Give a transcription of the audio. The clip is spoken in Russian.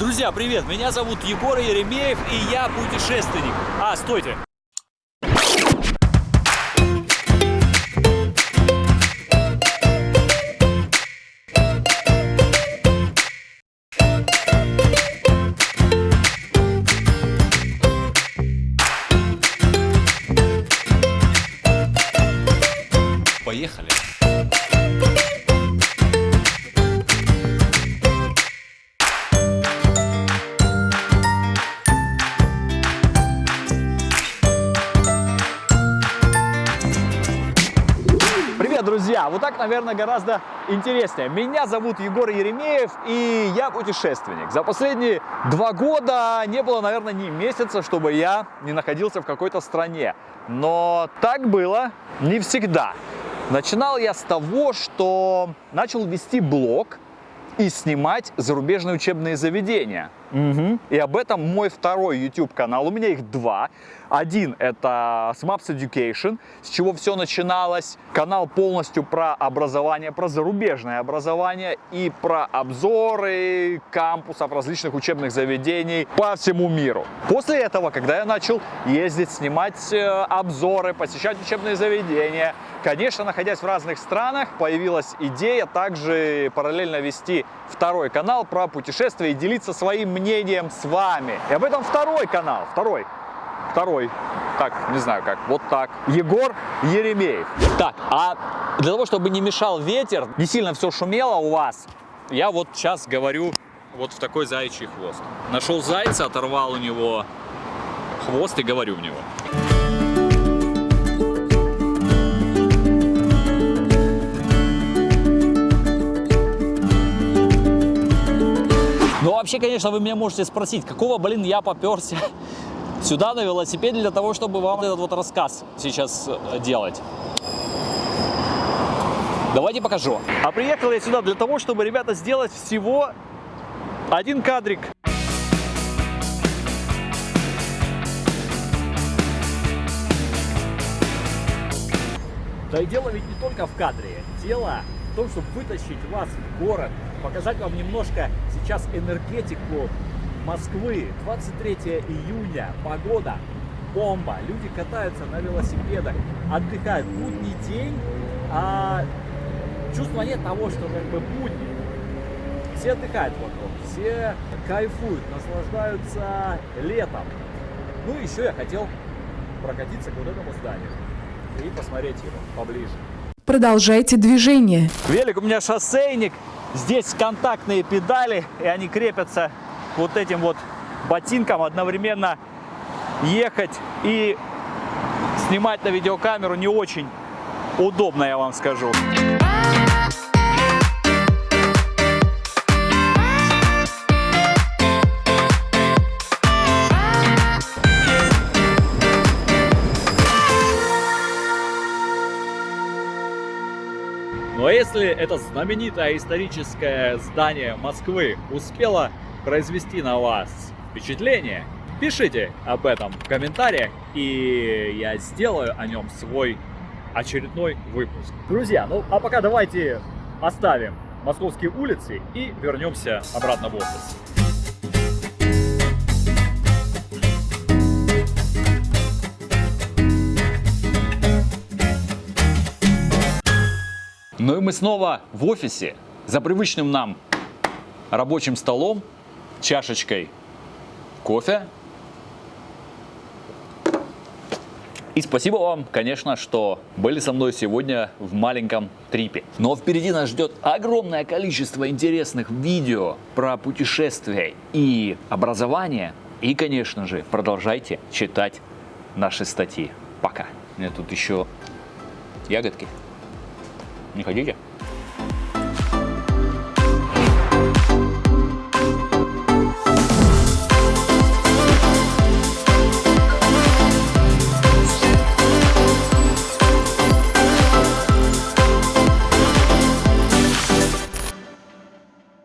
Друзья, привет! Меня зовут Егор Еремеев, и я путешественник. А, стойте! Поехали! Привет, друзья! Вот так, наверное, гораздо интереснее. Меня зовут Егор Еремеев, и я путешественник. За последние два года не было, наверное, ни месяца, чтобы я не находился в какой-то стране. Но так было не всегда. Начинал я с того, что начал вести блог и снимать зарубежные учебные заведения. Мгм. И об этом мой второй YouTube канал. У меня их два. Один это Smaps Education, с чего все начиналось. Канал полностью про образование, про зарубежное образование и про обзоры кампусов различных учебных заведений по всему миру. После этого, когда я начал ездить, снимать э, обзоры, посещать учебные заведения, конечно, находясь в разных странах, появилась идея также параллельно вести второй канал про путешествия и делиться своим мнением с вами. И об этом второй канал, второй, второй, так, не знаю как, вот так, Егор Еремеев. Так, а для того, чтобы не мешал ветер, не сильно все шумело у вас, я вот сейчас говорю вот в такой заячий хвост. Нашел зайца, оторвал у него хвост и говорю в него. Вообще, конечно, вы меня можете спросить, какого, блин, я поперся сюда на велосипеде для того, чтобы вам этот вот рассказ сейчас э, делать. Давайте покажу. А приехал я сюда для того, чтобы, ребята, сделать всего один кадрик. Да и дело ведь не только в кадре. Дело в том, чтобы вытащить вас в город, показать вам немножко сейчас энергетику Москвы. 23 июня, погода бомба. Люди катаются на велосипедах, отдыхают. Будний день, а чувства нет того, что как бы будни. Все отдыхают вокруг, все кайфуют, наслаждаются летом. Ну и еще я хотел прокатиться к вот этому зданию и посмотреть его поближе. Продолжайте движение. Велик у меня шоссейник, здесь контактные педали, и они крепятся вот этим вот ботинкам, одновременно ехать и снимать на видеокамеру не очень удобно, я вам скажу. Ну а если это знаменитое историческое здание Москвы успело произвести на вас впечатление, пишите об этом в комментариях, и я сделаю о нем свой очередной выпуск. Друзья, ну а пока давайте оставим московские улицы и вернемся обратно в офис. Ну и мы снова в офисе за привычным нам рабочим столом, чашечкой кофе. И спасибо вам, конечно, что были со мной сегодня в маленьком трипе. Но впереди нас ждет огромное количество интересных видео про путешествия и образование. И, конечно же, продолжайте читать наши статьи. Пока. У меня тут еще ягодки. Не хотите?